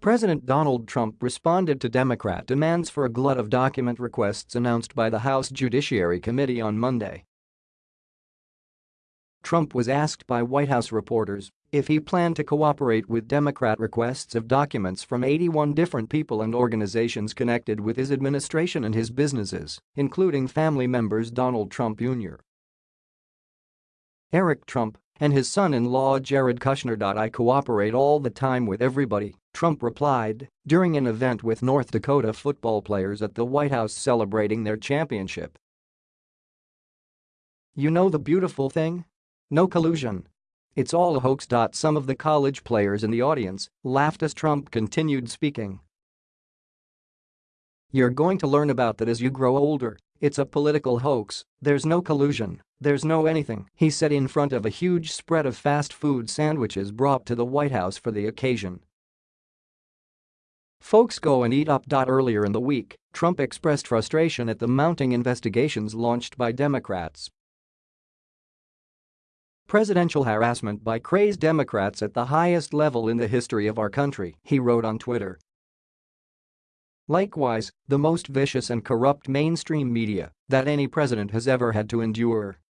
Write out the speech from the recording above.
President Donald Trump responded to Democrat demands for a glut of document requests announced by the House Judiciary Committee on Monday. Trump was asked by White House reporters if he planned to cooperate with Democrat requests of documents from 81 different people and organizations connected with his administration and his businesses, including family members Donald Trump Jr. Eric Trump and his son-in-law Jared Kushner. I cooperate all the time with everybody, Trump replied during an event with North Dakota football players at the White House celebrating their championship. You know the beautiful thing? No collusion. It's all a hoax. Some of the college players in the audience laughed as Trump continued speaking. You're going to learn about that as you grow older, it's a political hoax, there's no collusion, there's no anything, he said in front of a huge spread of fast food sandwiches brought to the White House for the occasion. Folks go and eat up. Earlier in the week, Trump expressed frustration at the mounting investigations launched by Democrats Presidential harassment by crazed Democrats at the highest level in the history of our country, he wrote on Twitter. Likewise, the most vicious and corrupt mainstream media that any president has ever had to endure.